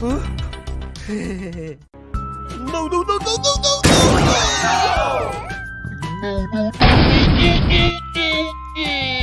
No, no, no, no, no, no, no!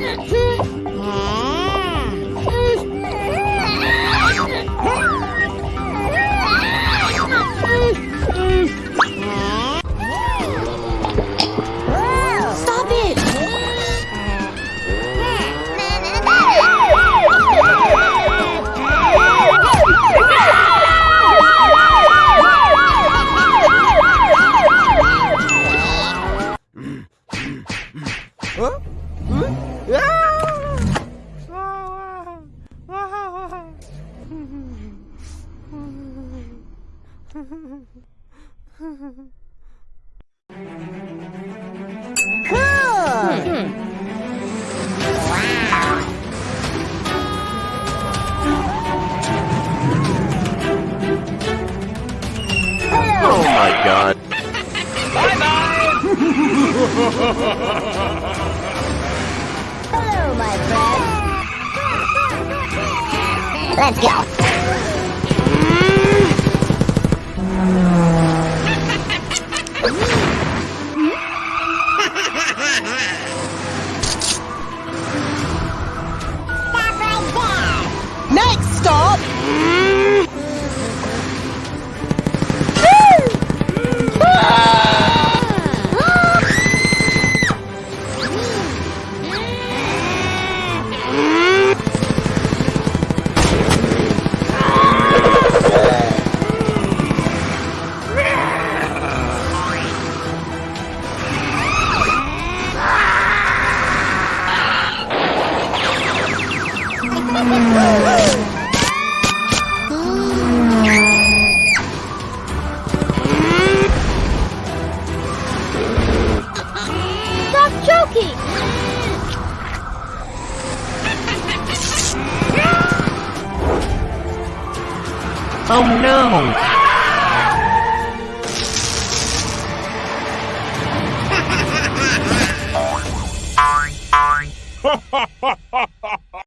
Stop Oh my god. Hello, Let's go. Stop joking! Oh no!